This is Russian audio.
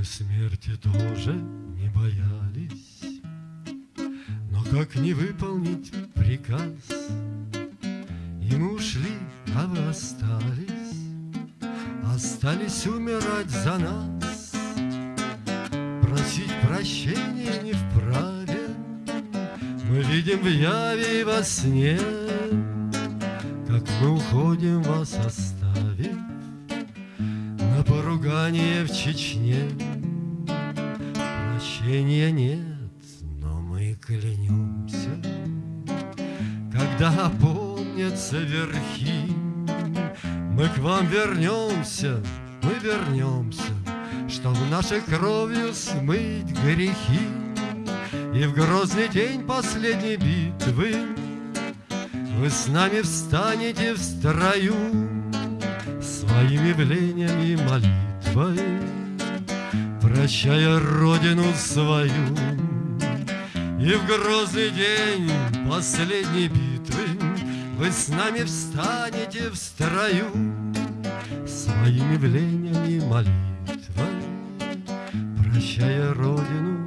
Мы смерти тоже не боялись, Но как не выполнить приказ? И мы ушли, а вы остались, Остались умирать за нас. Просить прощения не вправе, Мы видим в яве и во сне, Как мы уходим вас оставив На поругание в Чечне. Прощения нет, но мы клянемся, Когда опомнятся верхи, Мы к вам вернемся, мы вернемся, Чтоб нашей кровью смыть грехи. И в грозный день последней битвы Вы с нами встанете в строю Своим явлением и молитвой Прощая родину свою. И в грозный день последней битвы Вы с нами встанете в строю Своим явлением и молитвой Прощая родину